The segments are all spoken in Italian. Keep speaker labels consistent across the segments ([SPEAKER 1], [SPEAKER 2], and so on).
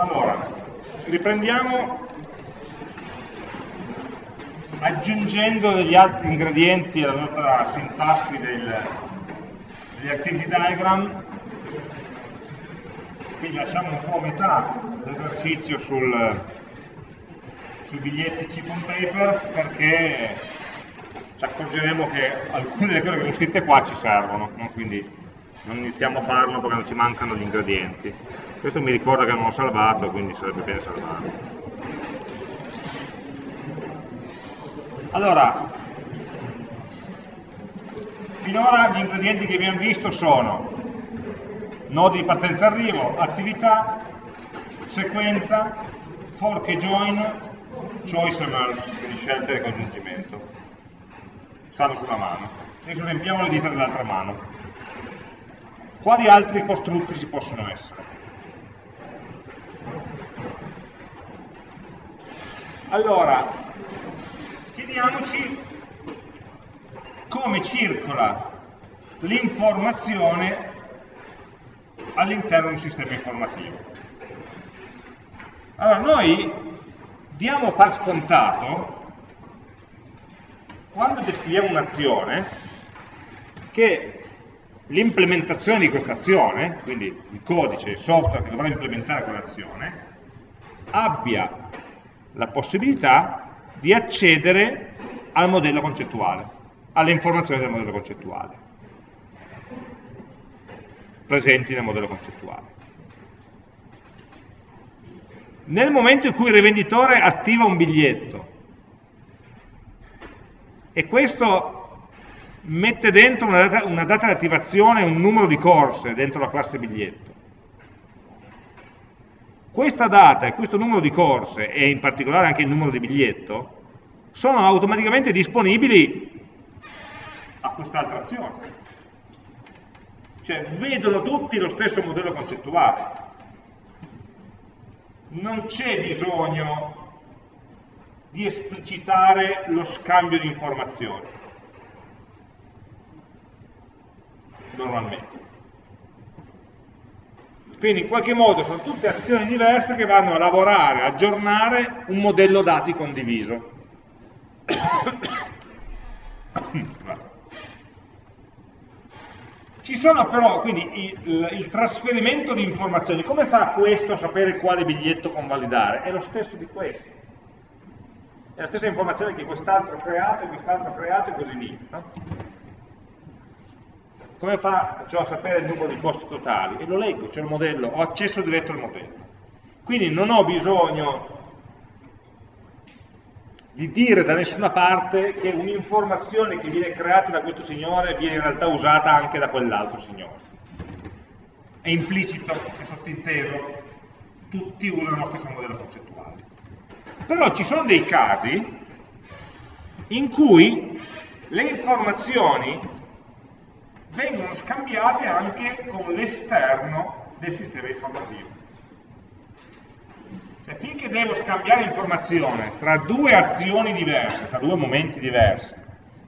[SPEAKER 1] Allora, riprendiamo aggiungendo degli altri ingredienti alla nostra sintassi del, degli activity diagram quindi lasciamo un po' metà dell'esercizio sul, sui biglietti chip on paper perché ci accorgeremo che alcune delle cose che sono scritte qua ci servono no? quindi non iniziamo a farlo perché non ci mancano gli ingredienti questo mi ricorda che non ho salvato quindi sarebbe bene salvarlo Allora, finora gli ingredienti che abbiamo visto sono nodi di partenza arrivo, attività, sequenza, fork e join, choice e merge, quindi scelta e congiungimento. Stanno sulla mano. Adesso riempiamo le dita dell'altra mano. Quali altri costrutti ci possono essere? Allora, chiediamoci come circola l'informazione all'interno di un sistema informativo. Allora, noi diamo per scontato, quando descriviamo un'azione, che l'implementazione di questa azione, quindi il codice, il software che dovrà implementare quell'azione, abbia la possibilità di accedere al modello concettuale, alle informazioni del modello concettuale, presenti nel modello concettuale. Nel momento in cui il rivenditore attiva un biglietto e questo mette dentro una data, una data di attivazione e un numero di corse dentro la classe biglietto, questa data e questo numero di corse, e in particolare anche il numero di biglietto, sono automaticamente disponibili a quest'altra azione. Cioè vedono tutti lo stesso modello concettuale. Non c'è bisogno di esplicitare lo scambio di informazioni. Normalmente. Quindi in qualche modo sono tutte azioni diverse che vanno a lavorare, aggiornare un modello dati condiviso. Ci sono però, quindi, il, il trasferimento di informazioni. Come fa questo a sapere quale biglietto convalidare? È lo stesso di questo. È la stessa informazione che quest'altro ha creato, quest'altro ha creato e così via. No? Come faccio a sapere il numero di costi totali? E lo leggo, c'è il modello, ho accesso diretto al modello. Quindi non ho bisogno di dire da nessuna parte che un'informazione che viene creata da questo signore viene in realtà usata anche da quell'altro signore. È implicito, è sottinteso, tutti usano lo stesso modello concettuale. Però ci sono dei casi in cui le informazioni vengono scambiate anche con l'esterno del sistema informativo. Cioè, finché devo scambiare informazione tra due azioni diverse, tra due momenti diversi,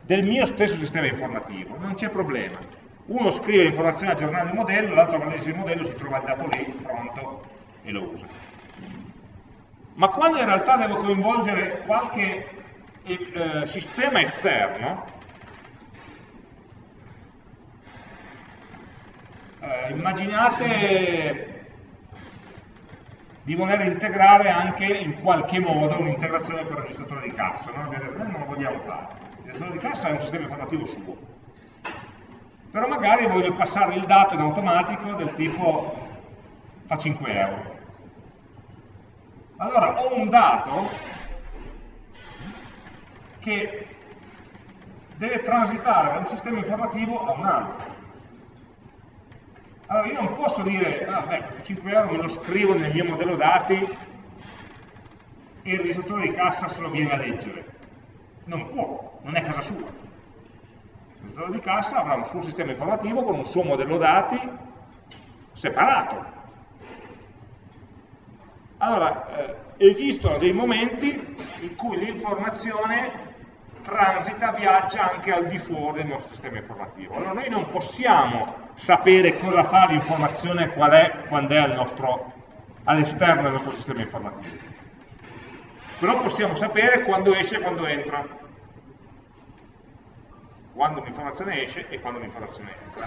[SPEAKER 1] del mio stesso sistema informativo, non c'è problema. Uno scrive l'informazione aggiornando il modello, l'altro analizza il modello, si trova il dato lì, pronto, e lo usa. Ma quando in realtà devo coinvolgere qualche eh, sistema esterno, eh, immaginate di voler integrare anche in qualche modo un'integrazione per il registratore di cassa, no? noi non lo vogliamo fare, il registratore di cassa è un sistema informativo suo, però magari voglio passare il dato in automatico del tipo fa 5 euro. Allora ho un dato che deve transitare da un sistema informativo a un altro. Allora io non posso dire, ah beh, 5 euro me lo scrivo nel mio modello dati e il registratore di cassa se lo viene a leggere. Non può, non è casa sua. Il registratore di cassa avrà un suo sistema informativo con un suo modello dati separato. Allora, eh, esistono dei momenti in cui l'informazione transita, viaggia anche al di fuori del nostro sistema informativo. Allora noi non possiamo sapere cosa fa l'informazione qual è, quando è all'esterno del nostro sistema informativo. Però possiamo sapere quando esce e quando entra. Quando un'informazione esce e quando un'informazione entra.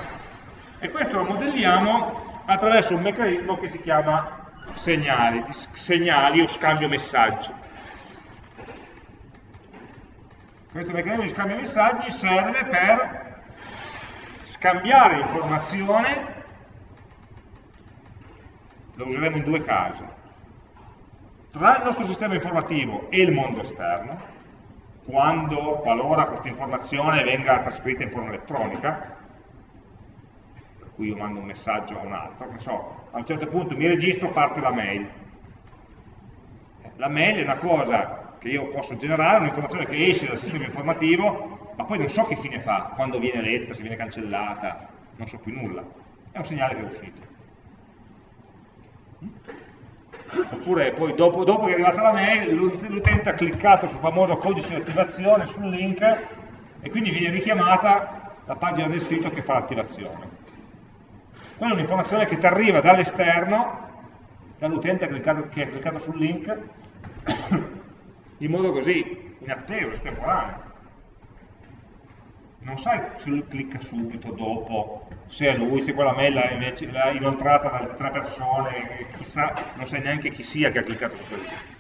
[SPEAKER 1] E questo lo modelliamo attraverso un meccanismo che si chiama segnali, segnali o scambio messaggi. Questo meccanismo di scambio messaggi serve per scambiare informazione lo useremo in due casi, tra il nostro sistema informativo e il mondo esterno, quando, qualora questa informazione venga trasferita in forma elettronica, per cui io mando un messaggio a un altro, che so, a un certo punto mi registro, parte la mail. La mail è una cosa che io posso generare, un'informazione che esce dal sistema informativo, ma poi non so che fine fa, quando viene letta, se viene cancellata, non so più nulla. È un segnale che è uscito. Oppure poi dopo, dopo che è arrivata la mail l'utente ha cliccato sul famoso codice di attivazione sul link e quindi viene richiamata la pagina del sito che fa l'attivazione. Quella è un'informazione che ti arriva dall'esterno dall'utente che ha cliccato sul link in modo così inatteso, estemporaneo non sai se lui clicca subito dopo, se è lui, se quella mail l'ha inoltrata da tre persone, chissà, non sai neanche chi sia che ha cliccato su quel link.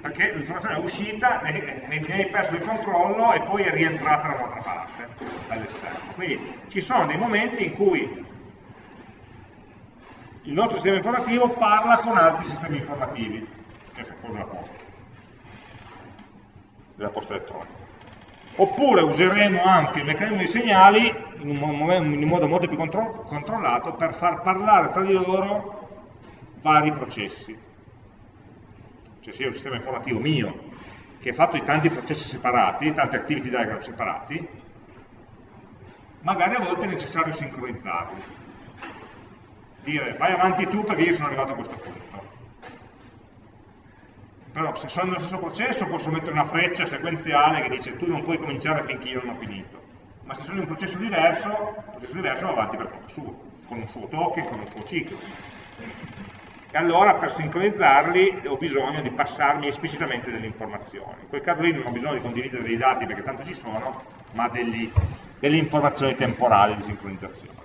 [SPEAKER 1] Perché l'informazione è uscita, ne, ne hai perso il controllo e poi è rientrata da un'altra parte, dall'esterno. Quindi ci sono dei momenti in cui il nostro sistema informativo parla con altri sistemi informativi, che sono la posta, della posta elettronica. Oppure useremo anche il meccanismo di segnali in un, in un modo molto più contro controllato per far parlare tra di loro vari processi. Cioè sia un sistema informativo mio, che è fatto di tanti processi separati, tanti activity diagram separati, magari a volte è necessario sincronizzarli. Dire vai avanti tu perché io sono arrivato a questo punto però se sono nello stesso processo posso mettere una freccia sequenziale che dice tu non puoi cominciare finché io non ho finito ma se sono in un processo diverso un processo diverso va avanti per conto suo con un suo token, con un suo ciclo. E allora per sincronizzarli ho bisogno di passarmi esplicitamente delle informazioni. In quel caso lì non ho bisogno di condividere dei dati perché tanto ci sono ma degli, delle informazioni temporali di sincronizzazione.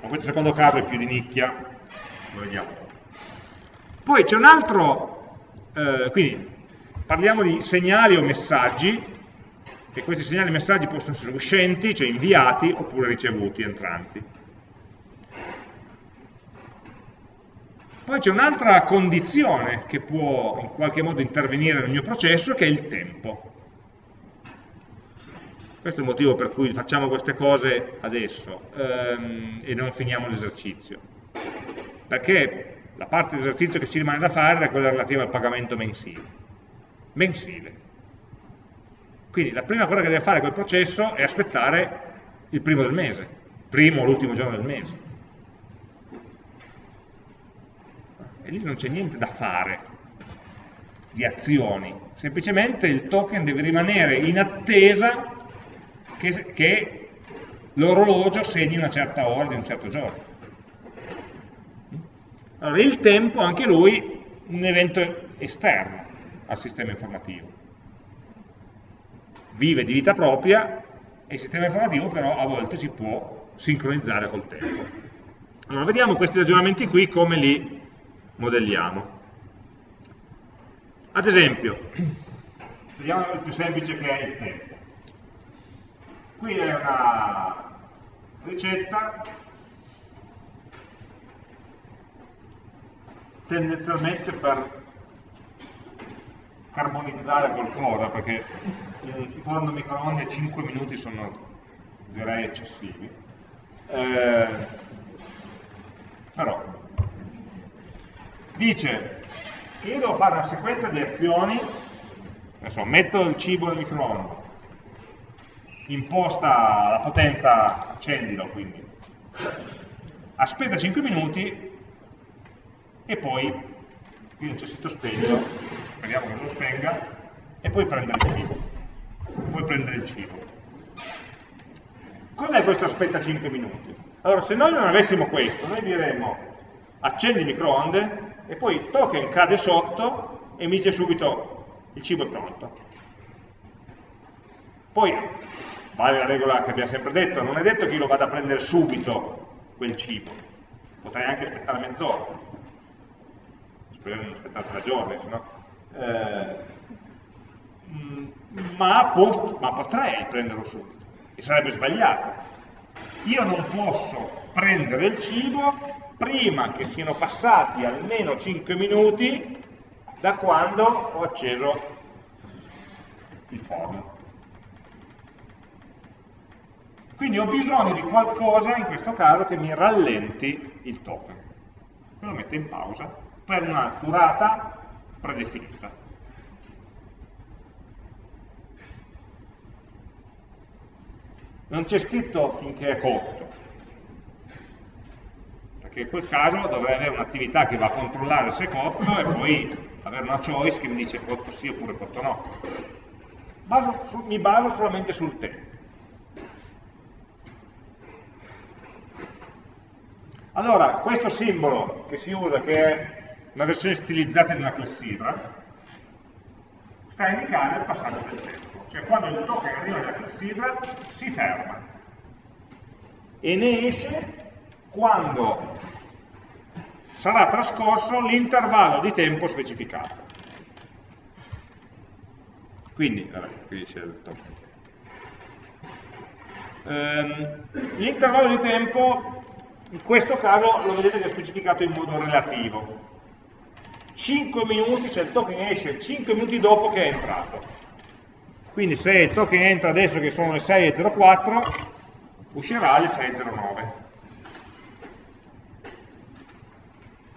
[SPEAKER 1] Ma questo secondo caso è più di nicchia. Lo vediamo. Poi c'è un altro eh, quindi parliamo di segnali o messaggi, e questi segnali e messaggi possono essere uscenti, cioè inviati, oppure ricevuti, entranti. Poi c'è un'altra condizione che può in qualche modo intervenire nel mio processo, che è il tempo. Questo è il motivo per cui facciamo queste cose adesso ehm, e non finiamo l'esercizio. Perché la parte di esercizio che ci rimane da fare è quella relativa al pagamento mensile. Mensile. Quindi la prima cosa che deve fare quel processo è aspettare il primo del mese, primo o l'ultimo giorno del mese. E lì non c'è niente da fare di azioni, semplicemente il token deve rimanere in attesa che, che l'orologio segni una certa ora di un certo giorno. Allora, il tempo, anche lui, un evento esterno al sistema informativo. Vive di vita propria e il sistema informativo però a volte si può sincronizzare col tempo. Allora, vediamo questi ragionamenti qui come li modelliamo. Ad esempio, vediamo il più semplice che è il tempo. Qui è una ricetta tendenzialmente per carbonizzare qualcosa, perché il forno microonde 5 minuti sono direi eccessivi. Eh, però dice che io devo fare una sequenza di azioni, adesso metto il cibo nel microonde, imposta la potenza, accendilo quindi, aspetta 5 minuti e poi qui non c'è sito spegno, speriamo che non lo spenga, e poi prendere il cibo. Poi prendere il cibo. Cos'è questo aspetta 5 minuti? Allora, se noi non avessimo questo, noi diremmo accendi il microonde e poi il token cade sotto e mi dice subito il cibo è pronto. Poi, vale la regola che abbiamo sempre detto, non è detto che io lo vada a prendere subito quel cibo, potrei anche aspettare mezz'ora, spero di non aspettare tre giorni, sennò... Eh, ma, ma potrei prenderlo subito, e sarebbe sbagliato. Io non posso prendere il cibo prima che siano passati almeno 5 minuti da quando ho acceso il forno. Quindi ho bisogno di qualcosa, in questo caso, che mi rallenti il token. Lo metto in pausa per una durata predefinita. Non c'è scritto finché è cotto, perché in quel caso dovrei avere un'attività che va a controllare se è cotto e poi avere una choice che mi dice cotto sì oppure cotto no. Baso, mi baso solamente sul tempo. Allora, questo simbolo che si usa, che è una versione stilizzata di una clessidra, sta a indicare il passaggio del tempo. Cioè quando il token arriva nella clessidra si ferma e ne esce quando sarà trascorso l'intervallo di tempo specificato. Quindi, qui c'è il token. Ehm, l'intervallo di tempo in questo caso lo vedete che è specificato in modo relativo 5 minuti, cioè il token esce 5 minuti dopo che è entrato. Quindi se il token entra adesso che sono le 6.04 uscirà alle 6.09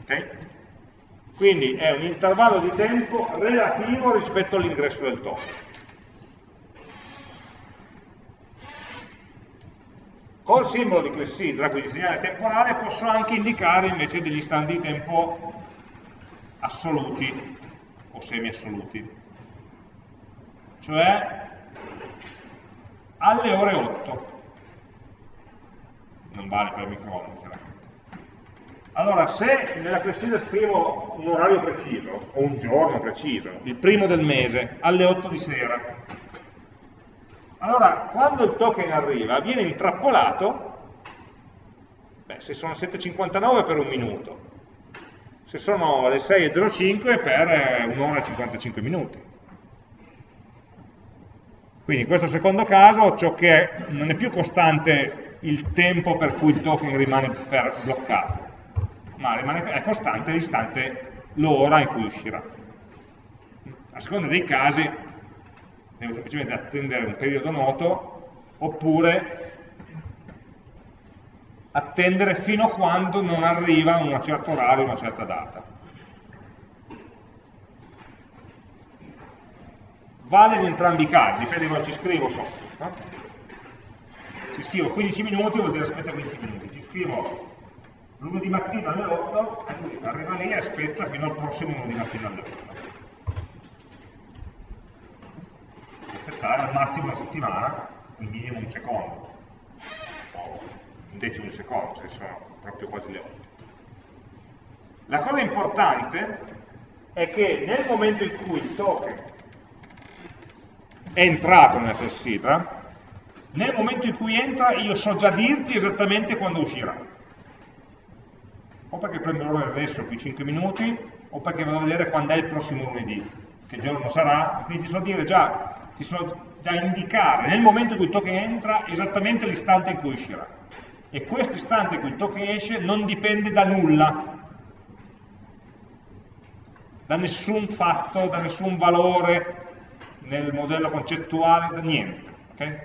[SPEAKER 1] ok? quindi è un intervallo di tempo relativo rispetto all'ingresso del token Col simbolo di clessidra, quindi segnale temporale, posso anche indicare invece degli istanti di tempo assoluti o semi-assoluti. Cioè alle ore 8. Non vale per il microonde, chiaramente. Allora, se nella clessidra scrivo un orario preciso, o un giorno preciso, il primo del mese, alle 8 di sera, allora, quando il token arriva, viene intrappolato, beh, se sono 7.59 per un minuto, se sono le 6.05 per eh, un'ora e 55 minuti. Quindi in questo secondo caso ciò che non è più costante il tempo per cui il token rimane bloccato, ma rimane, è costante l'istante, l'ora in cui uscirà. A seconda dei casi devo semplicemente attendere un periodo noto, oppure attendere fino a quando non arriva un certo orario, una certa data. Vale in entrambi i casi, dipende cosa ci scrivo sotto. No? Ci scrivo 15 minuti, vuol dire aspetta 15 minuti. Ci scrivo lunedì mattina alle 8, e lui arriva lì e aspetta fino al prossimo lunedì mattina alle 8. aspettare al massimo una settimana, il minimo un secondo, un decimo di secondo, se sono proprio quasi le 8. La cosa importante è che nel momento in cui il token è entrato nella clessidra, nel momento in cui entra io so già dirti esattamente quando uscirà. O perché prendo l'ora adesso qui 5 minuti, o perché vado a vedere quando è il prossimo lunedì, che giorno sarà, quindi ti so dire già ti sono già indicare nel momento in cui il token entra esattamente l'istante in cui uscirà. E questo istante in cui il token esce non dipende da nulla, da nessun fatto, da nessun valore nel modello concettuale, da niente. Okay?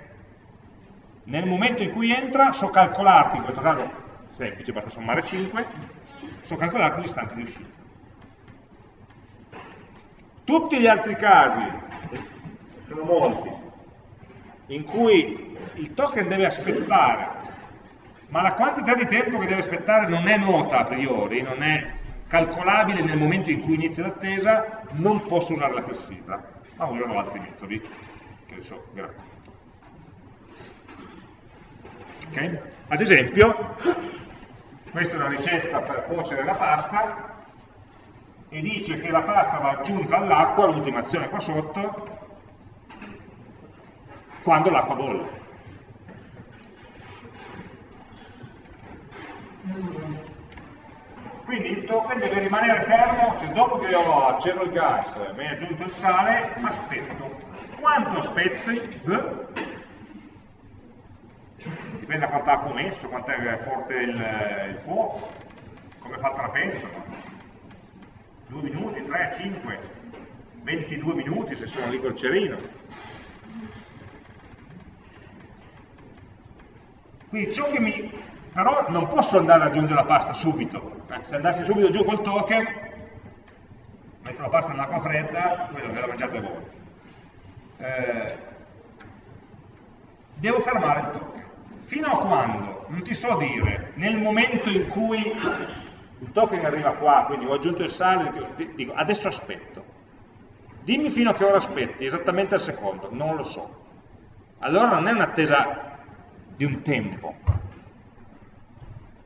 [SPEAKER 1] Nel momento in cui entra so calcolarti, in questo caso semplice, basta sommare 5, so calcolarti l'istante di uscita. Tutti gli altri casi sono molti, in cui il token deve aspettare, ma la quantità di tempo che deve aspettare non è nota a priori, non è calcolabile nel momento in cui inizia l'attesa, non posso usare la clessidra, ma userò altri metodi, che adesso vi racconto. Okay? Ad esempio, questa è una ricetta per cuocere la pasta e dice che la pasta va aggiunta all'acqua, l'ultima azione qua sotto, quando l'acqua bolle. Quindi il token deve rimanere fermo, cioè dopo che ho acceso il gas, mi hai aggiunto il sale, aspetto. Quanto aspetti? Dipende da quanto acqua ho messo, quanto è forte il, il fuoco, come è fatta la pentola. 2 minuti, 3, 5, 22 minuti se sono lì col cerino. Quindi ciò che mi però non posso andare ad aggiungere la pasta subito. Eh, se andassi subito giù col token, metto la pasta nell'acqua fredda, poi ve la mangiate voi. Eh, devo fermare il token. Fino a quando? Non ti so dire, nel momento in cui il token arriva qua, quindi ho aggiunto il sale, dico adesso aspetto. Dimmi fino a che ora aspetti, esattamente al secondo, non lo so. Allora non è un'attesa di un tempo,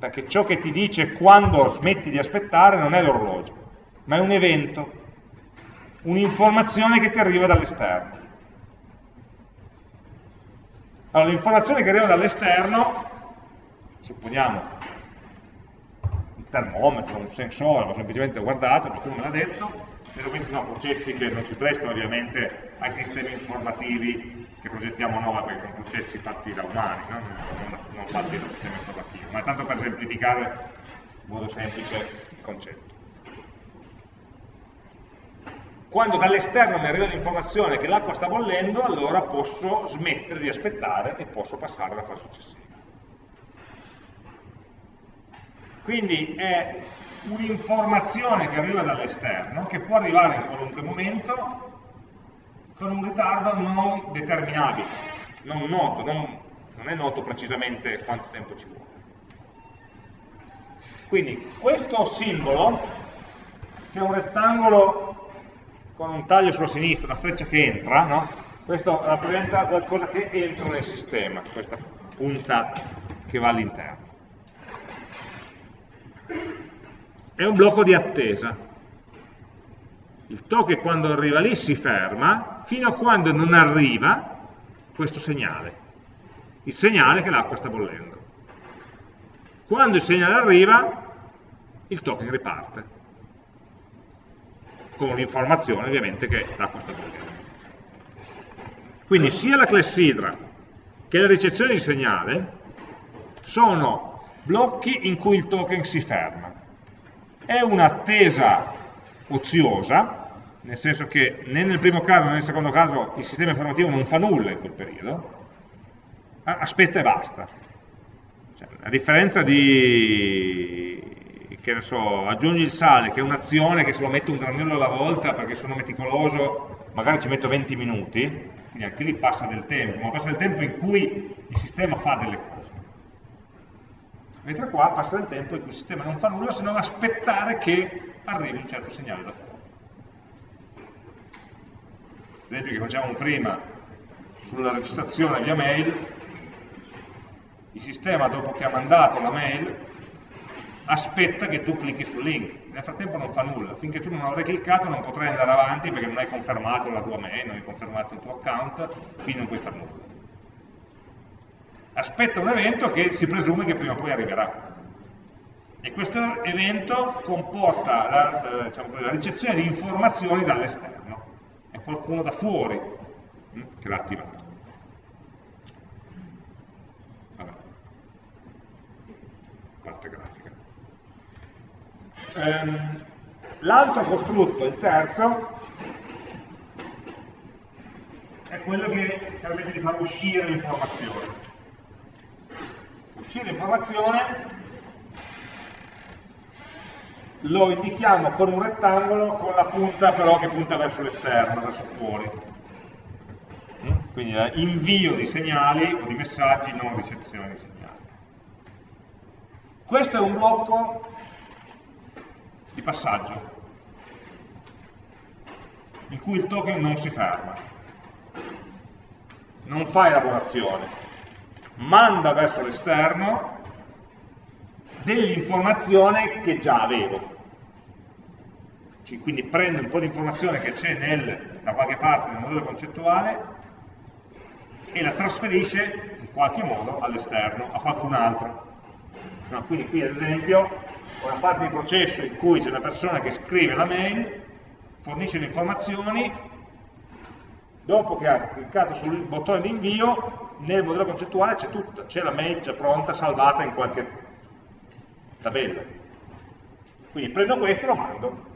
[SPEAKER 1] perché ciò che ti dice quando smetti di aspettare non è l'orologio, ma è un evento, un'informazione che ti arriva dall'esterno. Allora, l'informazione che arriva dall'esterno, supponiamo un termometro, un sensore, ho semplicemente guardato, qualcuno me l'ha detto, adesso questi sono processi che non ci prestano ovviamente ai sistemi informativi che progettiamo noi, perché sono processi fatti da umani, no? non, non fatti da sistema informativo, ma è tanto per semplificare in modo semplice il concetto. Quando dall'esterno mi arriva l'informazione che l'acqua sta bollendo, allora posso smettere di aspettare e posso passare alla fase successiva. Quindi è un'informazione che arriva dall'esterno, che può arrivare in qualunque momento, con un ritardo non determinabile, non noto, non, non è noto precisamente quanto tempo ci vuole. Quindi questo simbolo, che è un rettangolo con un taglio sulla sinistra, una freccia che entra, no? questo rappresenta qualcosa che entra nel sistema, questa punta che va all'interno. È un blocco di attesa, il token quando arriva lì si ferma fino a quando non arriva questo segnale, il segnale che l'acqua sta bollendo. Quando il segnale arriva, il token riparte, con l'informazione ovviamente che l'acqua sta bollendo. Quindi sia la clessidra che la ricezione di segnale sono blocchi in cui il token si ferma. È un'attesa oziosa, nel senso che né nel primo caso né nel secondo caso il sistema informativo non fa nulla in quel periodo, aspetta e basta. Cioè, a differenza di, che ne so, aggiungi il sale, che è un'azione che se lo metto un granello alla volta perché sono meticoloso, magari ci metto 20 minuti, quindi anche lì passa del tempo, ma passa del tempo in cui il sistema fa delle cose. Mentre qua passa del tempo cui il sistema non fa nulla se non aspettare che arrivi un certo segnale da fuori. Esempio che facevamo prima sulla registrazione via mail, il sistema dopo che ha mandato la mail aspetta che tu clicchi sul link, nel frattempo non fa nulla, finché tu non avrai cliccato non potrai andare avanti perché non hai confermato la tua mail, non hai confermato il tuo account, quindi non puoi fare nulla. Aspetta un evento che si presume che prima o poi arriverà. E questo evento comporta la, eh, diciamo, la ricezione di informazioni dall'esterno qualcuno da fuori hm, che l'ha attivato. Parte grafica. Ehm, L'altro costrutto, il terzo, è quello che permette di far uscire l'informazione. Uscire l'informazione lo indichiamo con un rettangolo con la punta però che punta verso l'esterno, verso fuori. Mm? Quindi invio di segnali o di messaggi, non ricezione di segnali. Questo è un blocco di passaggio in cui il token non si ferma, non fa elaborazione, manda verso l'esterno dell'informazione che già avevo. Quindi prende un po' di informazione che c'è da qualche parte nel modello concettuale e la trasferisce in qualche modo all'esterno, a qualcun altro. No, quindi qui ad esempio una parte di processo in cui c'è una persona che scrive la mail, fornisce le informazioni, dopo che ha cliccato sul bottone di invio, nel modello concettuale c'è tutta, c'è la mail già pronta, salvata in qualche tabella. Quindi prendo questo e lo mando.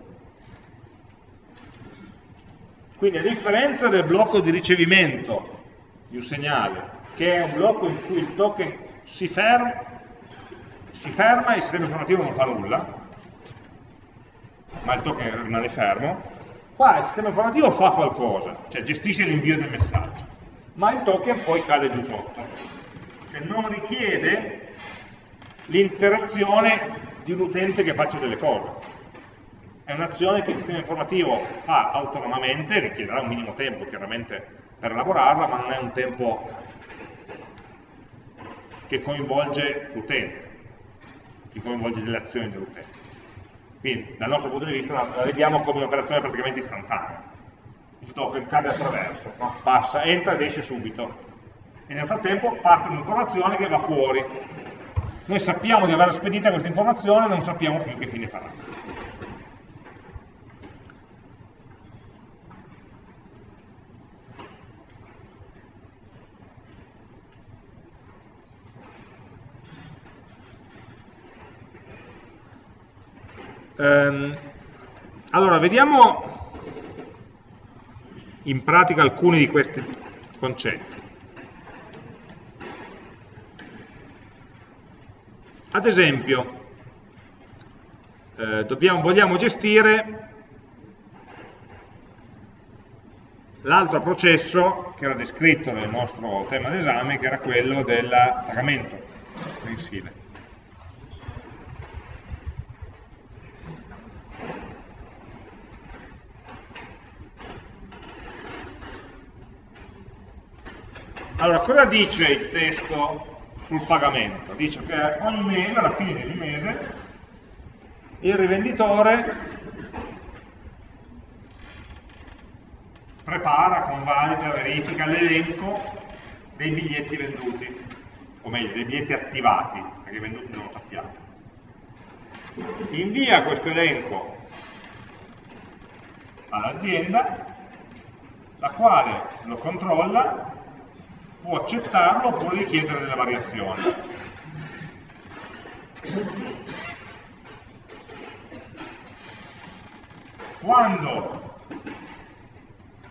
[SPEAKER 1] Quindi a differenza del blocco di ricevimento di un segnale, che è un blocco in cui il token si ferma, si ferma e il sistema informativo non fa nulla, ma il token rimane fermo, qua il sistema informativo fa qualcosa, cioè gestisce l'invio del messaggio, ma il token poi cade giù sotto, cioè non richiede l'interazione di un utente che faccia delle cose. È un'azione che il sistema informativo fa autonomamente, richiederà un minimo tempo chiaramente per elaborarla, ma non è un tempo che coinvolge l'utente, che coinvolge le azioni dell'utente. Quindi dal nostro punto di vista la vediamo come un'operazione praticamente istantanea. Il token cade attraverso, no? passa, entra ed esce subito. E nel frattempo parte un'informazione che va fuori. Noi sappiamo di aver spedita questa informazione, non sappiamo più che fine farà. Ehm, allora, vediamo in pratica alcuni di questi concetti. Ad esempio, eh, dobbiamo, vogliamo gestire l'altro processo che era descritto nel nostro tema d'esame, che era quello del pagamento mensile. Allora, cosa dice il testo sul pagamento? Dice che ogni mese, alla fine di ogni mese, il rivenditore prepara, convalida, verifica l'elenco dei biglietti venduti, o meglio, dei biglietti attivati, perché i venduti non lo sappiamo. Invia questo elenco all'azienda, la quale lo controlla può accettarlo oppure richiedere delle variazioni. Quando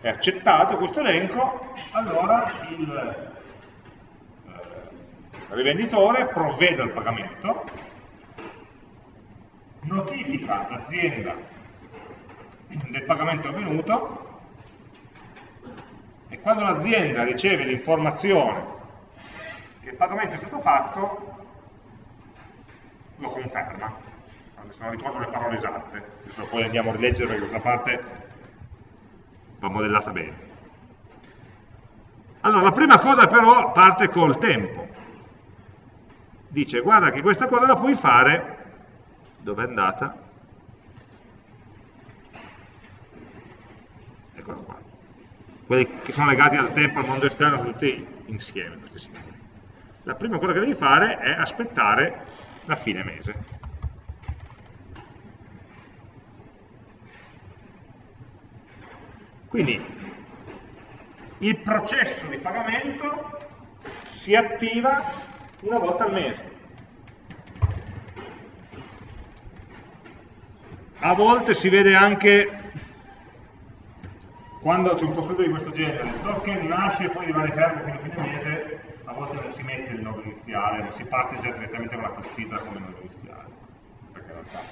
[SPEAKER 1] è accettato questo elenco, allora il eh, rivenditore provvede al pagamento, notifica l'azienda del pagamento avvenuto e quando l'azienda riceve l'informazione che il pagamento è stato fatto, lo conferma. Adesso non ricordo le parole esatte, adesso poi andiamo a rileggere perché questa parte va modellata bene. Allora, la prima cosa però parte col tempo. Dice, guarda che questa cosa la puoi fare, dove è andata? Eccola qua quelli che sono legati al tempo, al mondo esterno, tutti insieme questi simboli. La prima cosa che devi fare è aspettare la fine mese. Quindi il processo di pagamento si attiva una volta al mese. A volte si vede anche quando c'è un costruito di questo genere, il token nasce e poi rimane fermo fino a fine mese, a volte non si mette il nodo iniziale, ma si parte già direttamente con la classifika come nodo iniziale. Perché in realtà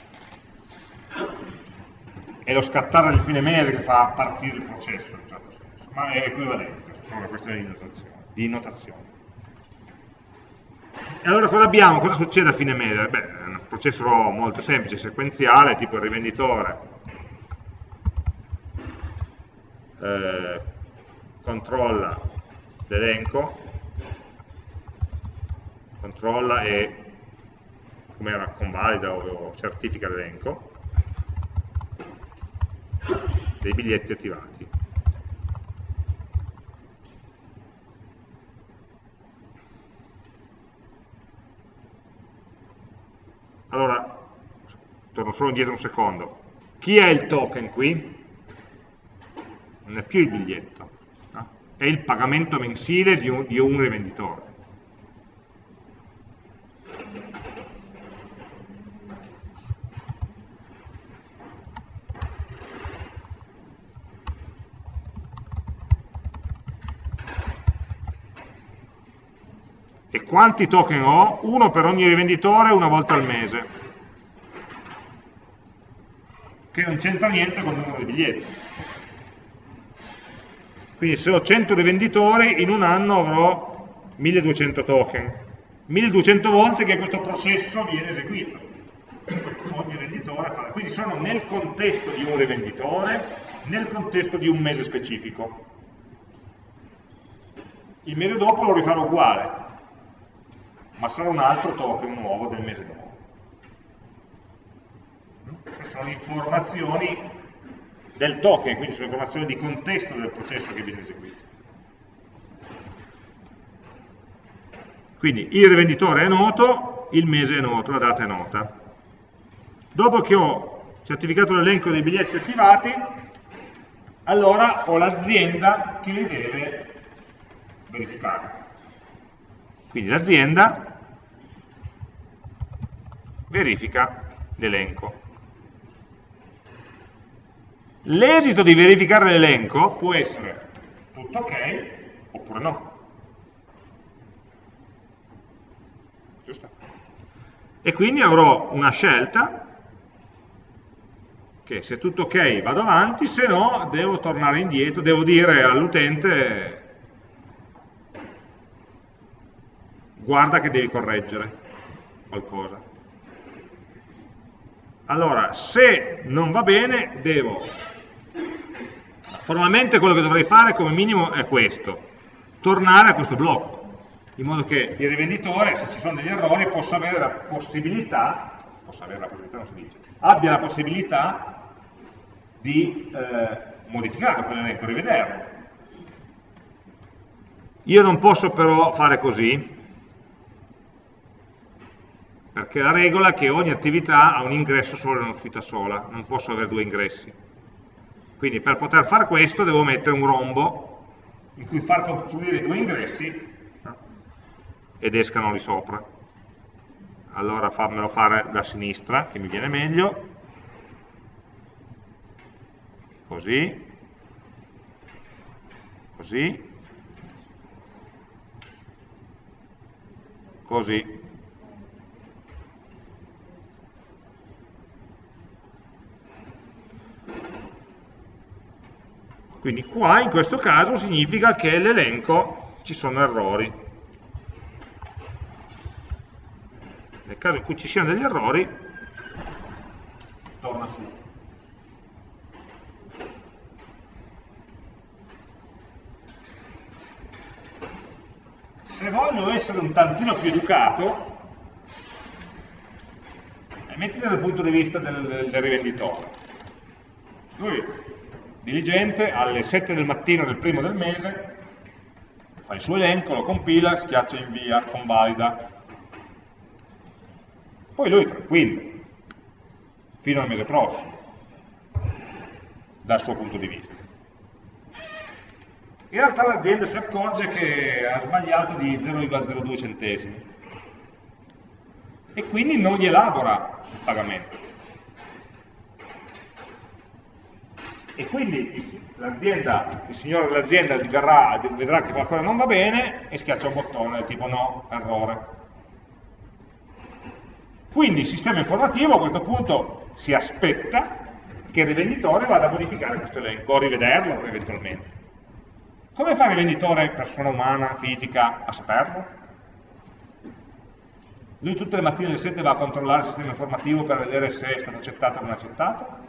[SPEAKER 1] è lo scattare del fine mese che fa partire il processo, in un certo senso, ma è equivalente, sono una questione di notazione. Di notazione. E allora cosa abbiamo? Cosa succede a fine mese? Beh, è un processo molto semplice, sequenziale, tipo il rivenditore eh, controlla l'elenco, controlla e come era convalida o certifica l'elenco dei biglietti attivati. Allora, torno solo indietro un secondo. Chi è il token qui? Non è più il biglietto, no? è il pagamento mensile di un, di un rivenditore. E quanti token ho? Uno per ogni rivenditore una volta al mese, che non c'entra niente con il numero di biglietti. Quindi se ho 100 rivenditori, in un anno avrò 1200 token. 1200 volte che questo processo viene eseguito. Ogni venditore fa. Quindi sono nel contesto di un rivenditore, nel contesto di un mese specifico. Il mese dopo lo rifarò uguale, ma sarà un altro token nuovo del mese dopo. Sono informazioni del token, quindi sono informazioni di contesto del processo che viene eseguito. Quindi il rivenditore è noto, il mese è noto, la data è nota. Dopo che ho certificato l'elenco dei biglietti attivati, allora ho l'azienda che li deve verificare. Quindi l'azienda verifica l'elenco. L'esito di verificare l'elenco può essere tutto ok oppure no. Giusto? E quindi avrò una scelta che se tutto ok vado avanti, se no devo tornare indietro, devo dire all'utente guarda che devi correggere qualcosa. Allora, se non va bene, devo... Formalmente quello che dovrei fare come minimo è questo, tornare a questo blocco, in modo che il rivenditore, se ci sono degli errori, possa avere la possibilità, possa avere la possibilità, non si dice, abbia la possibilità di eh, modificare quell'elenco, rivederlo. Io non posso però fare così, perché la regola è che ogni attività ha un ingresso solo e un'uscita sola, non posso avere due ingressi. Quindi per poter fare questo devo mettere un rombo in cui far confluire i due ingressi ed escano lì sopra. Allora farmelo fare da sinistra, che mi viene meglio. Così. Così. Così. Quindi qua in questo caso significa che l'elenco ci sono errori. Nel caso in cui ci siano degli errori, torna su. Se voglio essere un tantino più educato, eh, mettiti dal punto di vista del, del, del rivenditore. Lui diligente, alle 7 del mattino del primo del mese, fa il suo elenco, lo compila, schiaccia invia, convalida. Poi lui tranquillo, fino al mese prossimo, dal suo punto di vista. In realtà l'azienda si accorge che ha sbagliato di 0,02 centesimi e quindi non gli elabora il pagamento. E quindi l'azienda, il signore dell'azienda vedrà che qualcosa non va bene e schiaccia un bottone tipo no, errore. Quindi il sistema informativo a questo punto si aspetta che il rivenditore vada a modificare questo elenco, o rivederlo eventualmente. Come fa il rivenditore, persona umana, fisica, a saperlo? Lui tutte le mattine alle 7 va a controllare il sistema informativo per vedere se è stato accettato o non accettato?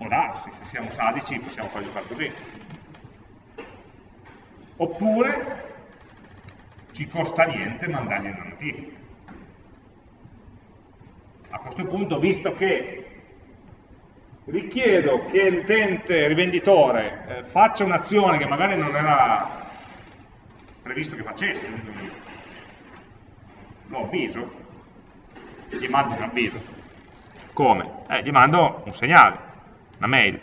[SPEAKER 1] Può darsi, se siamo sadici possiamo fargli fare così. Oppure ci costa niente mandargli una notifica. A questo punto, visto che richiedo che l'utente rivenditore eh, faccia un'azione che magari non era previsto che facesse, lo avviso, gli mando un avviso. Come? Eh, gli mando un segnale, una mail.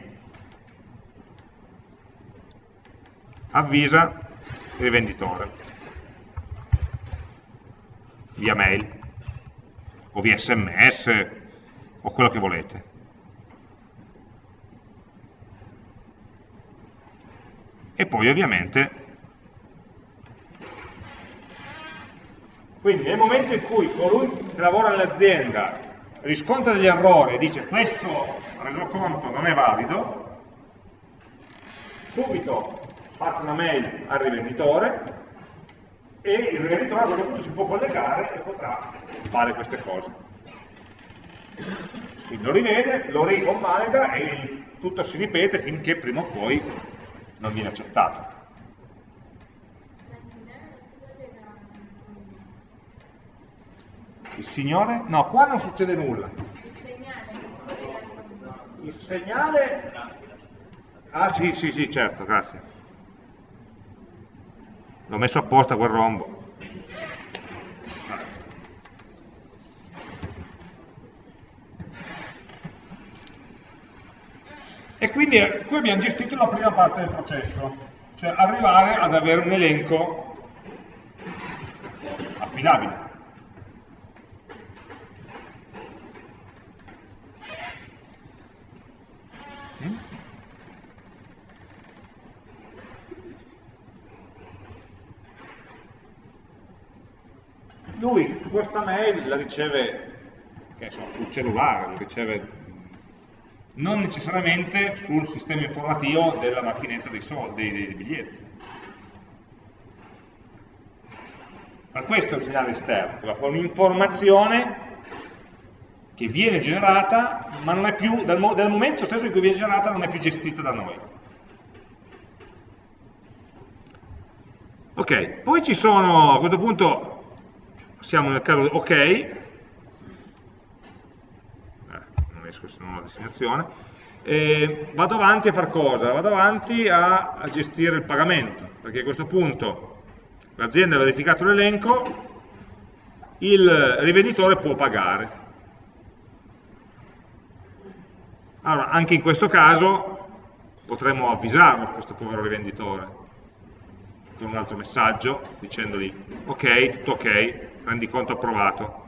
[SPEAKER 1] Avvisa il rivenditore via mail o via sms o quello che volete. E poi ovviamente Quindi nel momento in cui colui che lavora nell'azienda riscontra degli errori e dice questo resoconto non è valido, subito parte una mail al rivenditore e il rivenditore a quel punto si può collegare e potrà fare queste cose. Quindi lo rivede, lo riconvalida e tutto si ripete finché prima o poi non viene accettato. Il Signore? No, qua non succede nulla. Il segnale... Ah sì, sì, sì, certo, grazie. L'ho messo apposta quel rombo. E quindi eh, qui abbiamo gestito la prima parte del processo, cioè arrivare ad avere un elenco affidabile. Lui questa mail la riceve so, sul cellulare, la riceve non necessariamente sul sistema informativo della macchinetta dei, soldi, dei, dei biglietti. Ma questo è il segnale esterno, che fa un'informazione che viene generata, ma non è più, dal, dal momento stesso in cui viene generata non è più gestita da noi. Ok, poi ci sono, a questo punto siamo nel caso ok, eh, non esco se non ho la destinazione, e vado avanti a fare cosa? Vado avanti a, a gestire il pagamento, perché a questo punto l'azienda ha verificato l'elenco, il rivenditore può pagare. Allora, anche in questo caso potremmo avvisarlo, questo povero rivenditore, con un altro messaggio dicendogli ok, tutto ok, rendiconto approvato.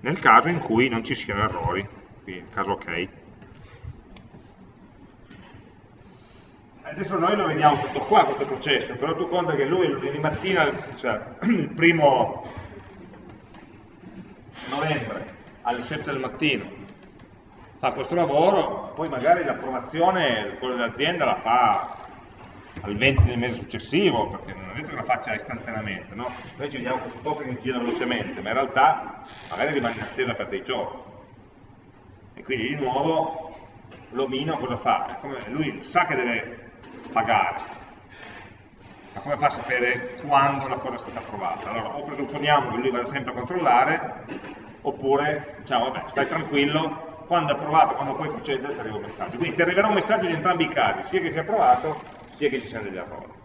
[SPEAKER 1] Nel caso in cui non ci siano errori, quindi nel caso ok. Adesso noi lo vediamo tutto qua questo processo, però tu conta che lui lunedì mattina, cioè il primo novembre alle 7 del mattino fa questo lavoro, poi magari l'approvazione, quello dell'azienda la fa al 20 del mese successivo, perché non è detto che la faccia istantaneamente, no? Noi ci vediamo questo token che gira velocemente, ma in realtà magari rimane in attesa per dei giorni. E quindi di nuovo l'omino cosa fa? lui sa che deve pagare, ma come fa a sapere quando la cosa è stata approvata? Allora, o presupponiamo che lui vada sempre a controllare, oppure diciamo, vabbè, stai tranquillo, quando approvato, quando poi procede, ti arriva un messaggio. Quindi ti arriverà un messaggio in entrambi i casi, sia che sia approvato, sia che ci siano degli errori.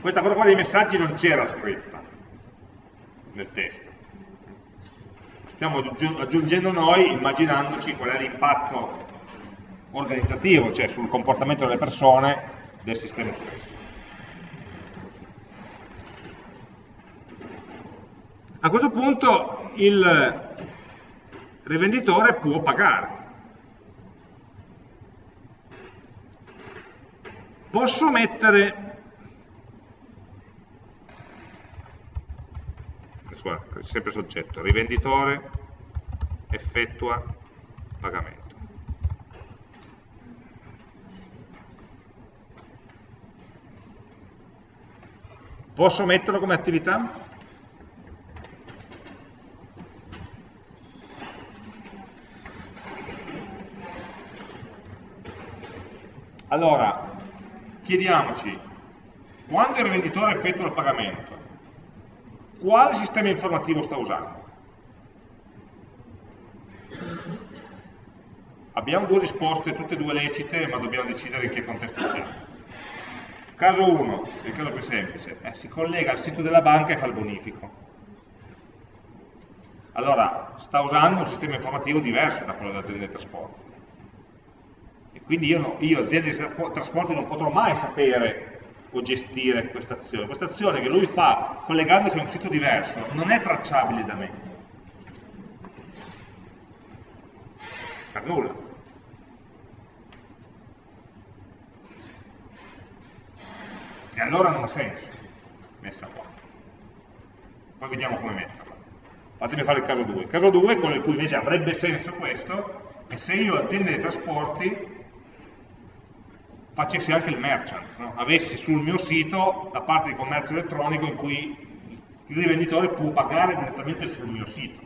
[SPEAKER 1] Questa cosa qua dei messaggi non c'era scritta nel testo stiamo aggiungendo noi immaginandoci qual è l'impatto organizzativo, cioè sul comportamento delle persone del sistema stesso. A questo punto il rivenditore può pagare. Posso mettere sempre soggetto, rivenditore effettua pagamento. Posso metterlo come attività? Allora, chiediamoci, quando il rivenditore effettua il pagamento, quale sistema informativo sta usando? Abbiamo due risposte, tutte e due lecite, ma dobbiamo decidere in che contesto siamo. Caso 1, il caso più semplice, eh, si collega al sito della banca e fa il bonifico. Allora, sta usando un sistema informativo diverso da quello dell'azienda dei trasporti. Quindi io, io azienda di trasporti, non potrò mai sapere o gestire questa azione. Questa azione che lui fa collegandosi a un sito diverso non è tracciabile da me. Per nulla. E allora non ha senso messa qua. Poi vediamo come metterla. Fatemi fare il caso 2. Il caso 2 quello in cui invece avrebbe senso questo, è se io azienda dei trasporti facessi anche il merchant, no? avessi sul mio sito la parte di commercio elettronico in cui il rivenditore può pagare direttamente sul mio sito.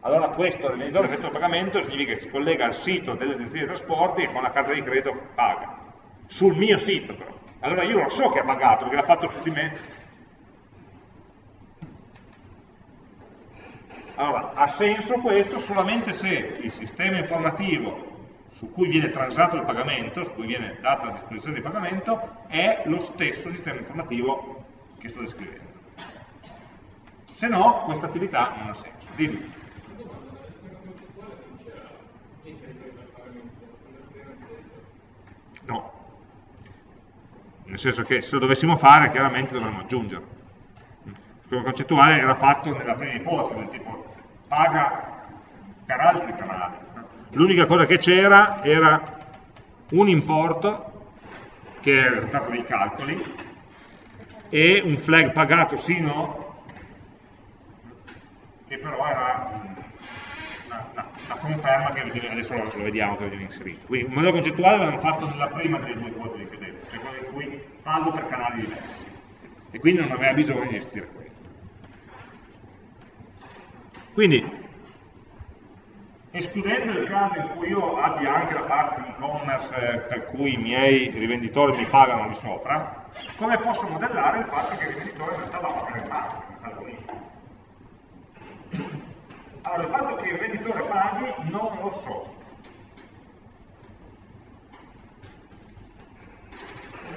[SPEAKER 1] Allora questo rivenditore effettua il pagamento significa che si collega al sito delle agenzie di trasporti e con la carta di credito paga. Sul mio sito però. Allora io lo so che ha pagato perché l'ha fatto su di me. Allora, ha senso questo solamente se il sistema informativo su cui viene transato il pagamento, su cui viene data la disposizione di pagamento, è lo stesso sistema informativo che sto descrivendo. Se no, questa attività non ha senso. Dimmi. No. Nel senso che se lo dovessimo fare, chiaramente dovremmo aggiungerlo. Il concettuale era fatto nella prima ipotesi, del tipo paga per altri canali. L'unica cosa che c'era era un importo, che è il risultato dei calcoli, e un flag pagato sì no, che però era la conferma che adesso lo, vediamo che viene inserito. Quindi un modello concettuale l'abbiamo fatto nella prima delle due ipotesi che devo, cioè quella in cui pago per canali diversi. E quindi non aveva bisogno di gestire quello. Quindi, escludendo il caso in cui io abbia anche la parte di e-commerce per cui i miei rivenditori mi pagano di sopra, come posso modellare il fatto che il rivenditore in realtà va a pagare il marketing, allora, il fatto che il venditore paghi non lo so.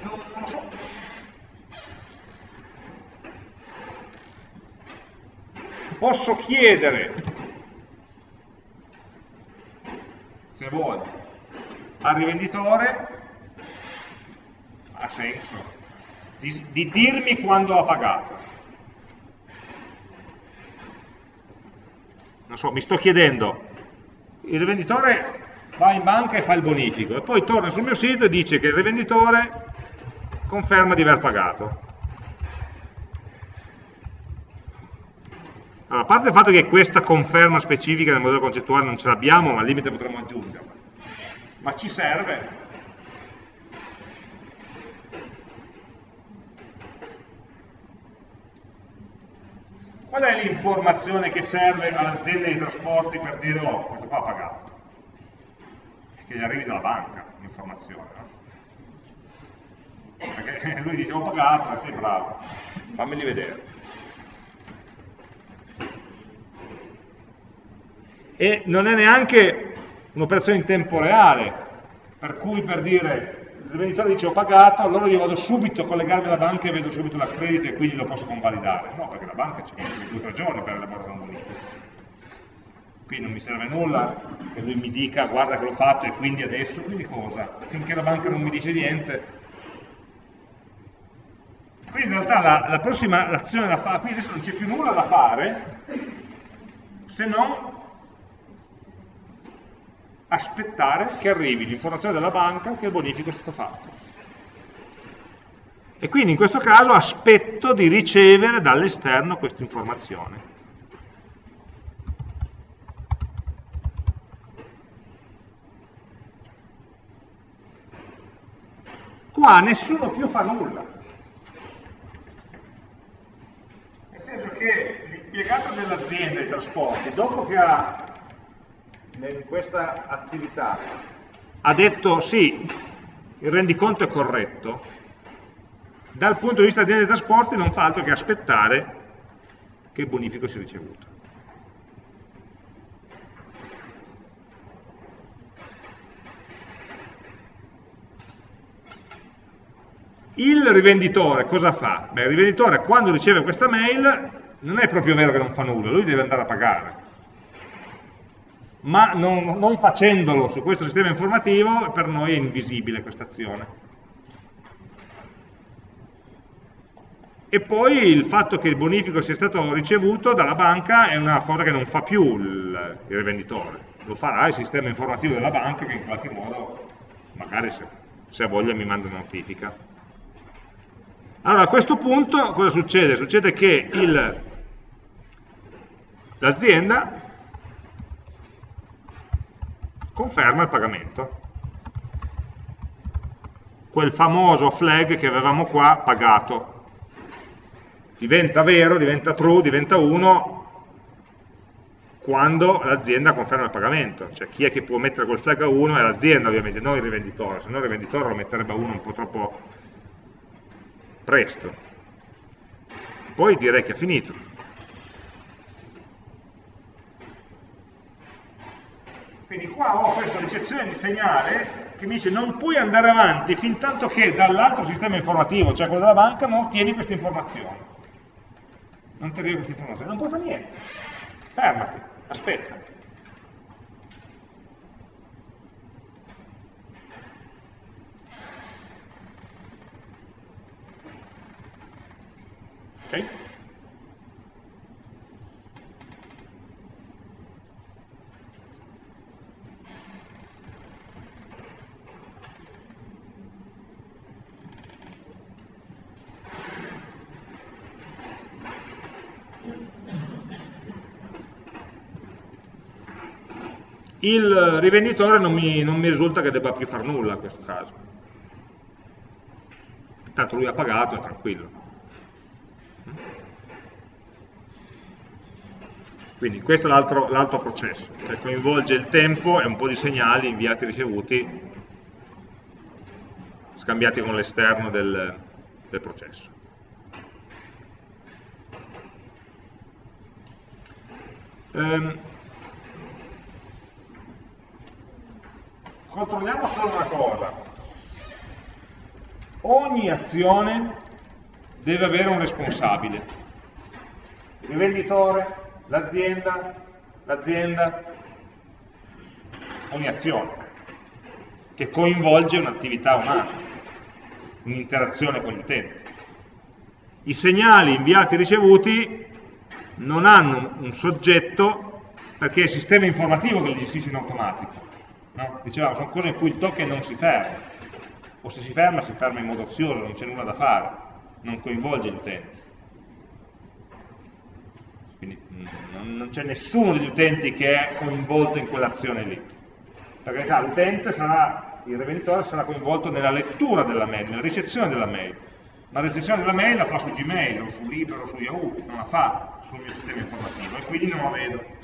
[SPEAKER 1] Non lo so. Posso chiedere, se vuole, al rivenditore, ha senso, di, di dirmi quando ha pagato. non so, mi sto chiedendo, il rivenditore va in banca e fa il bonifico e poi torna sul mio sito e dice che il rivenditore conferma di aver pagato. Allora, a parte il fatto che questa conferma specifica nel modello concettuale non ce l'abbiamo, ma al limite potremmo aggiungerla, ma ci serve Qual è l'informazione che serve all'azienda di trasporti per dire oh, questo qua ha pagato? Che gli arrivi dalla banca l'informazione, no? Perché lui dice ho pagato, sei bravo, fammeli vedere. E non è neanche un'operazione in tempo reale, per cui per dire il venditore dice ho pagato, allora io vado subito a collegarmi alla banca e vedo subito l'accredito e quindi lo posso convalidare. No, perché la banca ci mette due o tre giorni per elaborare un bonifico. Qui non mi serve nulla che lui mi dica guarda che l'ho fatto e quindi adesso, quindi cosa? Finché la banca non mi dice niente. Quindi in realtà la, la prossima azione da fare, qui adesso non c'è più nulla da fare se non aspettare che arrivi l'informazione della banca che il bonifico è stato fatto. E quindi in questo caso aspetto di ricevere dall'esterno questa informazione. Qua nessuno più fa nulla. senso che l'impiegato dell'azienda dei trasporti, dopo che ha in questa attività ha detto sì, il rendiconto è corretto, dal punto di vista dell'azienda dei trasporti non fa altro che aspettare che il bonifico sia ricevuto. Il rivenditore cosa fa? Beh, il rivenditore quando riceve questa mail non è proprio vero che non fa nulla, lui deve andare a pagare. Ma non, non facendolo su questo sistema informativo per noi è invisibile questa azione. E poi il fatto che il bonifico sia stato ricevuto dalla banca è una cosa che non fa più il, il rivenditore, lo farà il sistema informativo della banca che in qualche modo, magari se, se voglia, mi manda una notifica. Allora a questo punto cosa succede? Succede che l'azienda conferma il pagamento. Quel famoso flag che avevamo qua pagato. Diventa vero, diventa true, diventa 1 quando l'azienda conferma il pagamento. Cioè chi è che può mettere quel flag a 1 è l'azienda ovviamente, non il rivenditore, se no il rivenditore lo metterebbe a 1 un po' troppo presto. Poi direi che è finito. Quindi qua questa ricezione di segnale che mi dice non puoi andare avanti fin tanto che dall'altro sistema informativo, cioè quello della banca, non ottieni queste informazioni. Non ti arriva queste informazioni, non puoi fare niente. Fermati, aspetta. Ok? Il rivenditore non mi, non mi, risulta che debba più fare nulla in questo caso. Tanto lui ha pagato, è tranquillo. Quindi questo è l'altro processo, che coinvolge il tempo e un po' di segnali inviati e ricevuti, scambiati con l'esterno del, del processo. Um, controlliamo solo una cosa. Ogni azione deve avere un responsabile. Il venditore, l'azienda, l'azienda, ogni azione che coinvolge un'attività umana, un'interazione con l'utente. I segnali inviati e ricevuti non hanno un soggetto perché è il sistema informativo che li gestisce in automatico. No? Dicevamo, sono cose in cui il token non si ferma, o se si ferma si ferma in modo ozioso, non c'è nulla da fare, non coinvolge l'utente. Quindi mm, non c'è nessuno degli utenti che è coinvolto in quell'azione lì. Perché l'utente sarà, il rivenditore sarà coinvolto nella lettura della mail, nella ricezione della mail. Ma la ricezione della mail la fa su Gmail, o su Libero, o su Yahoo, non la fa sul mio sistema informativo e quindi non la vedo.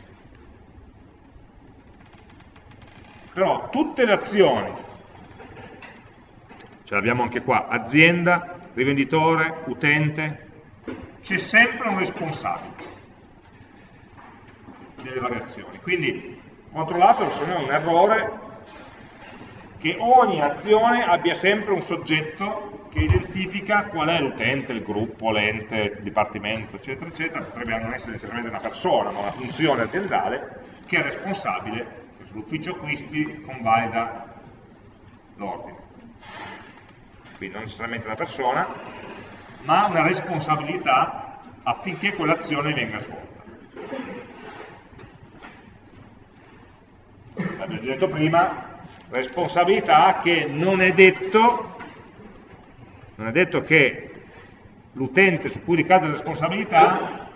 [SPEAKER 1] Però tutte le azioni, ce l'abbiamo anche qua, azienda, rivenditore, utente, c'è sempre un responsabile delle variazioni. Quindi controllato se no è un errore che ogni azione abbia sempre un soggetto che identifica qual è l'utente, il gruppo, l'ente, il dipartimento, eccetera, eccetera. Potrebbe non essere necessariamente una persona, ma una funzione aziendale che è responsabile, che sull'ufficio acquisti convalida l'ordine. Quindi non necessariamente una persona, ma una responsabilità affinché quell'azione venga svolta. l'abbiamo già detto prima, responsabilità che non è detto, non è detto che l'utente su cui ricade la responsabilità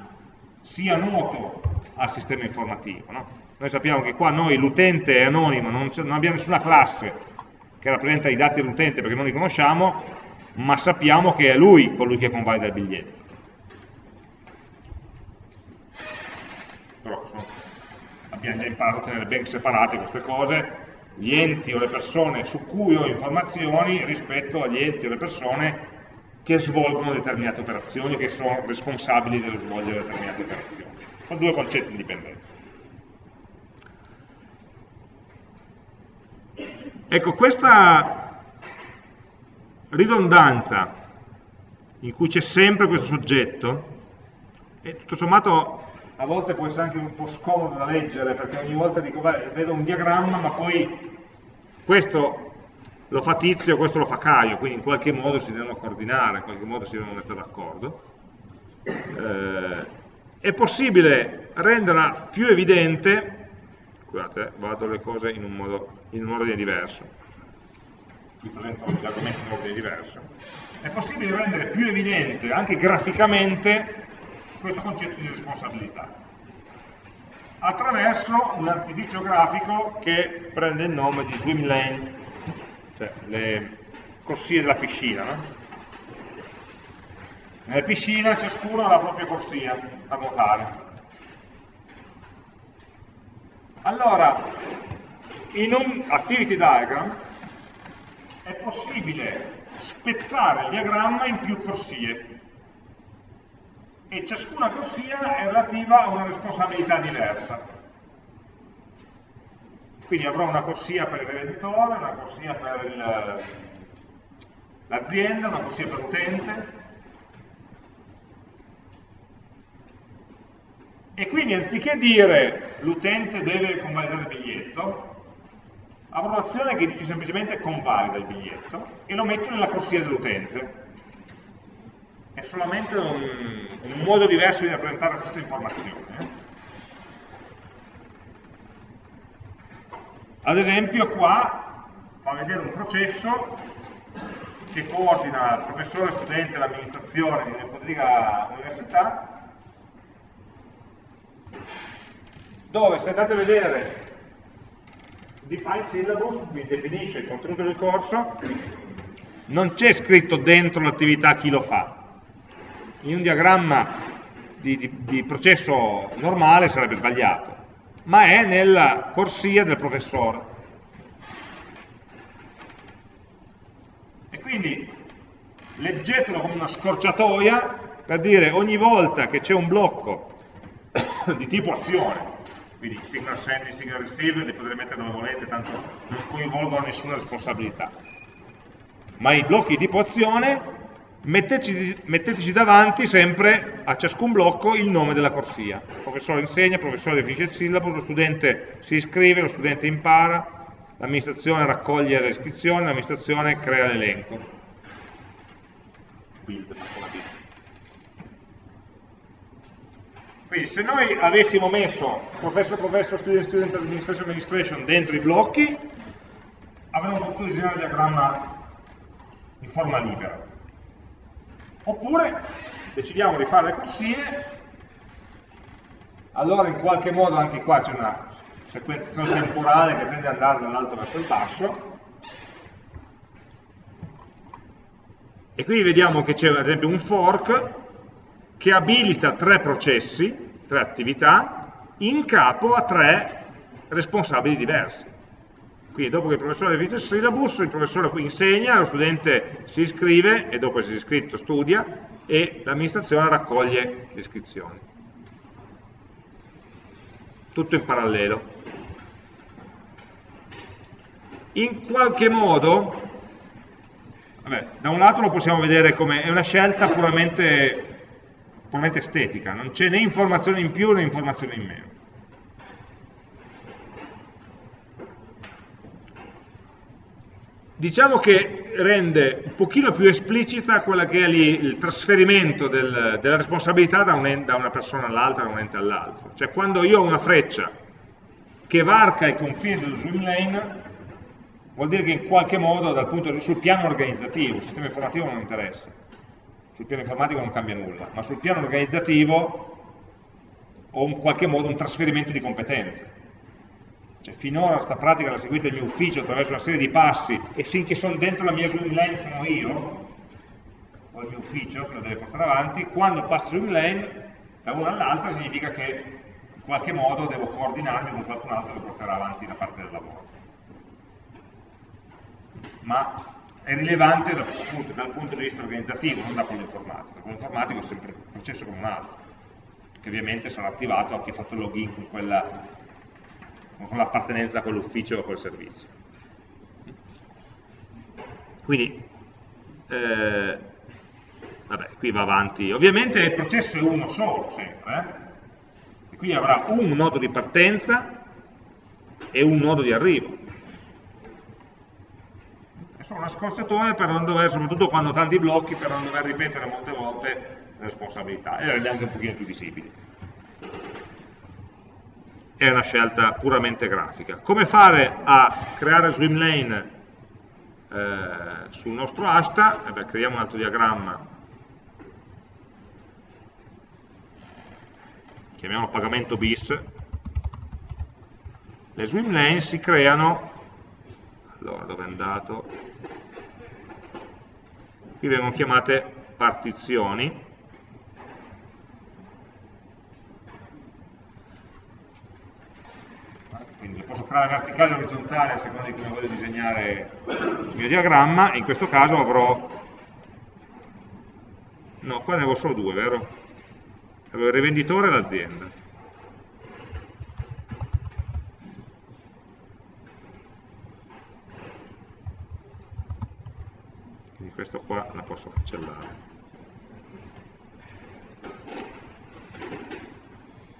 [SPEAKER 1] sia noto al sistema informativo. No? Noi sappiamo che qua noi l'utente è anonimo, non, non abbiamo nessuna classe che rappresenta i dati dell'utente perché non li conosciamo, ma sappiamo che è lui colui che convalida il biglietto. però sono, abbiamo già imparato a tenere ben separate queste cose, gli enti o le persone su cui ho informazioni rispetto agli enti o le persone che svolgono determinate operazioni, che sono responsabili dello svolgere determinate operazioni. Sono due concetti indipendenti. Ecco, questa ridondanza in cui c'è sempre questo soggetto, e tutto sommato a volte può essere anche un po' scomodo da leggere, perché ogni volta dico, beh, vedo un diagramma, ma poi questo lo fa Tizio, questo lo fa Caio, quindi in qualche modo si devono coordinare, in qualche modo si devono mettere d'accordo. Eh, è possibile renderla più evidente scusate, vado le cose in un, modo, in un ordine diverso, vi presento gli argomenti in ordine diverso, è possibile rendere più evidente anche graficamente questo concetto di responsabilità attraverso un artificio grafico che prende il nome di swim lane, cioè le corsie della piscina. No? Nella piscina ciascuno ha la propria corsia a nuotare. Allora, in un activity diagram è possibile spezzare il diagramma in più corsie e ciascuna corsia è relativa a una responsabilità diversa. Quindi avrò una corsia per il rivenditore, una corsia per l'azienda, una corsia per l'utente, E quindi anziché dire l'utente deve convalidare il biglietto, avrò un'azione che dice semplicemente convalida il biglietto e lo metto nella corsia dell'utente. È solamente un, un, modo diverso di rappresentare la stessa informazione. Eh. Ad esempio qua fa vedere un processo che coordina il professore, studente e l'amministrazione di un'ipotetica università dove se andate a vedere define syllabus, vi definisce il contenuto del corso, non c'è scritto dentro l'attività chi lo fa. In un diagramma di, di, di, processo normale sarebbe sbagliato, ma è nella corsia del professore. E quindi leggetelo come una scorciatoia per dire ogni volta che c'è un blocco di tipo azione, quindi signal send, signal receive, li potete mettere dove volete, tanto non coinvolgono nessuna responsabilità. Ma i blocchi di tipo azione metteteci, metteteci davanti sempre a ciascun blocco il nome della corsia. Il professore insegna, il professore definisce il sillabo, lo studente si iscrive, lo studente impara, l'amministrazione raccoglie le iscrizioni, l'amministrazione crea l'elenco. Build, Quindi se noi avessimo messo professor, professor, student, student, administration, administration dentro i blocchi, avremmo potuto disegnare il diagramma in forma libera. Oppure decidiamo di fare le corsie, allora in qualche modo anche qua c'è una sequenzazione temporale che tende ad andare dall'alto verso il basso, e qui vediamo che c'è ad esempio un fork che abilita tre processi, tre attività, in capo a tre responsabili diversi. Quindi dopo che il professore ha definito il syllabus, il professore insegna, lo studente si iscrive e dopo si è iscritto studia e l'amministrazione raccoglie le iscrizioni. Tutto in parallelo. In qualche modo, vabbè, da un lato lo possiamo vedere come è una scelta puramente puramente estetica, non c'è né informazione in più né informazione in meno. Diciamo che rende un pochino più esplicita quella che è lì il trasferimento del, della responsabilità da, un, da una persona all'altra, da un ente all'altro. Cioè quando io ho una freccia che varca i confini dello swim lane, vuol dire che in qualche modo dal punto sul piano organizzativo, il sistema informativo non interessa sul piano informatico non cambia nulla, ma sul piano organizzativo ho in qualche modo un trasferimento di competenze. Cioè, finora questa pratica l'ha seguita il mio ufficio attraverso una serie di passi e finché sono dentro la mia swim sono io, o il mio ufficio che lo deve portare avanti, quando passa swim lane da una all'altra significa che qualche modo devo coordinarmi con qualcun altro che porterà avanti la parte del lavoro. Ma è rilevante dal punto, dal punto di vista organizzativo, non da quello informatico. Quello informatico è sempre un processo come un altro, che ovviamente sarà attivato a chi ha fatto login con l'appartenenza a quell'ufficio o a quel servizio. Quindi, eh, vabbè, qui va avanti. Ovviamente il processo è uno solo, sempre. Eh? qui avrà un nodo di partenza e un nodo di arrivo. È solo una scorciatoia per non dover, soprattutto quando ho tanti blocchi, per non dover ripetere molte volte le responsabilità e renderle anche un pochino più visibili. È una scelta puramente grafica. Come fare a creare swim lane eh, sul nostro asta? Eh beh, creiamo un altro diagramma chiamiamolo pagamento bis, le swim lane si creano, allora dove è andato? Qui vengono chiamate partizioni, quindi posso creare verticale o orizzontale a seconda di come voglio disegnare il mio diagramma, in questo caso avrò, no qua ne avevo solo due, vero? Avevo il rivenditore e l'azienda. Questo qua la posso cancellare.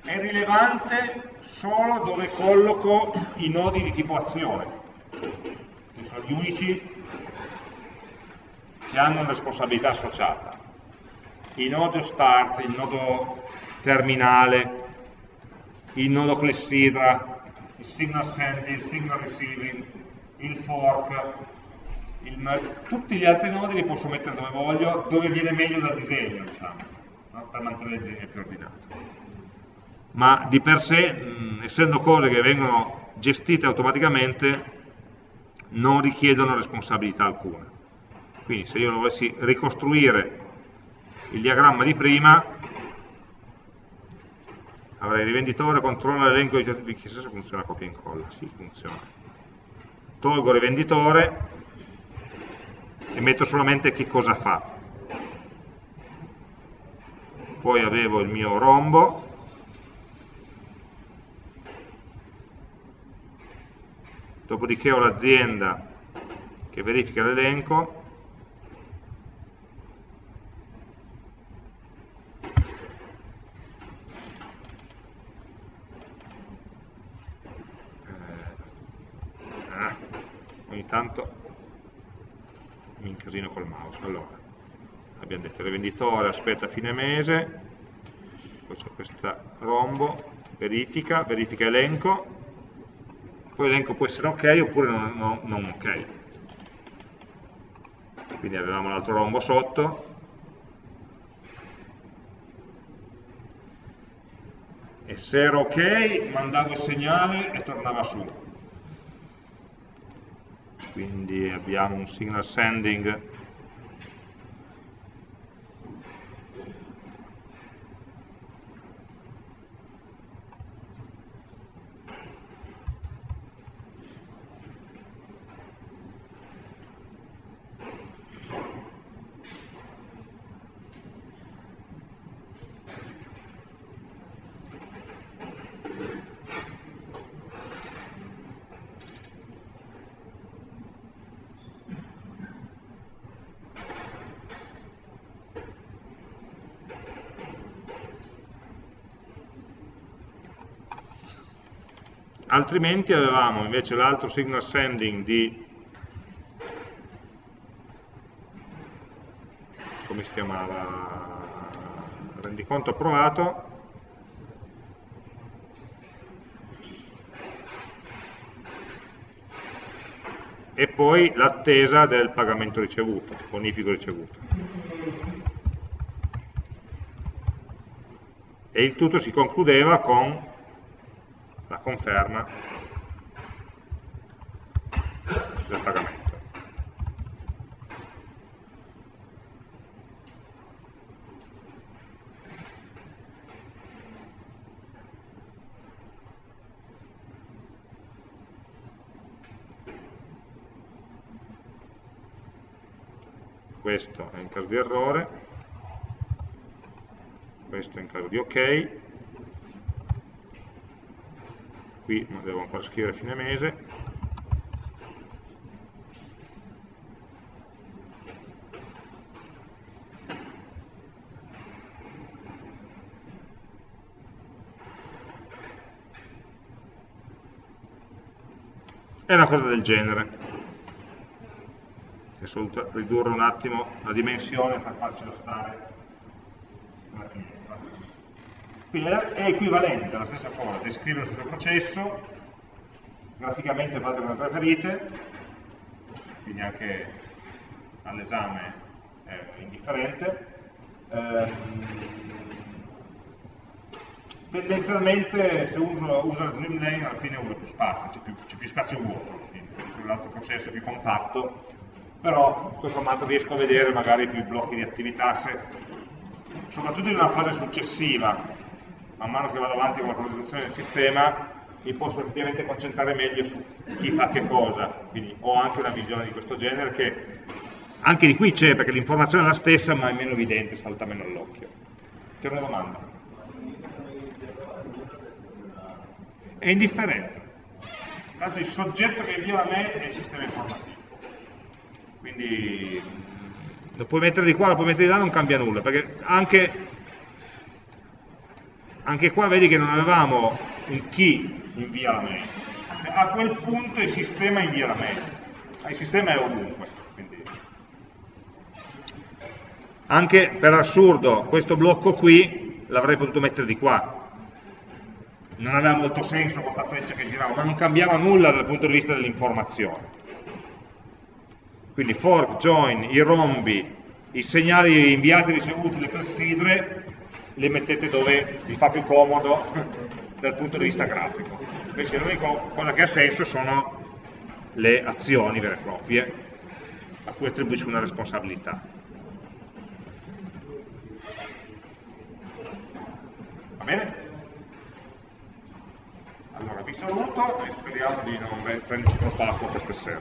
[SPEAKER 1] È rilevante solo dove colloco i nodi di tipo azione, che sono gli unici che hanno una responsabilità associata il nodo start, il nodo terminale, il nodo clessidra, il signal sending, il signal receiving, il fork, il tutti gli altri nodi li posso mettere dove voglio, dove viene meglio dal disegno, diciamo, no? per mantenere il disegno più ordinato. Ma di per sé, mh, essendo cose che vengono gestite automaticamente, non richiedono responsabilità alcuna. Quindi se io lo volessi ricostruire il diagramma di prima avrei rivenditore, controlla l'elenco di certificati, chissà se funziona copia e incolla, sì funziona. Tolgo rivenditore e metto solamente che cosa fa. Poi avevo il mio rombo, dopodiché ho l'azienda che verifica l'elenco, tanto mi incasino col mouse. Allora, abbiamo detto rivenditore aspetta fine mese, poi c'è questa rombo, verifica, verifica elenco, poi l'elenco può essere ok oppure non, non, non ok. Quindi avevamo l'altro rombo sotto, e se era ok mandavo il segnale e tornava su quindi abbiamo un signal sending altrimenti avevamo invece l'altro signal sending di come si chiamava rendiconto approvato e poi l'attesa del pagamento ricevuto, bonifico ricevuto. E il tutto si concludeva con conferma del pagamento. questo è in caso di errore, questo è in caso di ok, qui non devo ancora scrivere fine mese, è una cosa del genere. Adesso ridurre un attimo la dimensione per farcelo stare quindi è equivalente alla stessa cosa descrive lo stesso processo graficamente fate come preferite quindi anche all'esame è indifferente. Ehm, tendenzialmente se uso, uso la Dreamlane alla fine uso più spazio, c'è più, più, spazio vuoto, l'altro processo è più compatto, però tutto sommato riesco a vedere magari più blocchi di attività, se, soprattutto in una fase successiva, man mano che vado avanti con la progettazione del sistema, mi posso effettivamente concentrare meglio su chi fa che cosa, quindi ho anche una visione di questo genere che anche di qui c'è, perché l'informazione è la stessa ma è meno evidente, salta meno all'occhio. C'è una domanda? è indifferente. Tanto il soggetto che invia a me è il sistema informativo. Quindi lo puoi mettere di qua, lo puoi mettere di là, non cambia nulla, perché anche, anche qua vedi che non avevamo un chi invia la mail. Cioè, a quel punto il sistema invia la mail. Il sistema è ovunque. Quindi. Anche per assurdo, questo blocco qui l'avrei potuto mettere di qua, non aveva molto senso questa freccia che girava, ma non cambiava nulla dal punto di vista dell'informazione. Quindi fork, join, i rombi, i segnali inviati e ricevuti, le clessidre, le mettete dove vi fa più comodo dal punto di vista grafico. Invece l'unica cosa che ha senso sono le azioni vere e proprie a cui attribuisco una responsabilità. Va bene? Allora vi saluto e speriamo di non prenderci troppo acqua questa sera.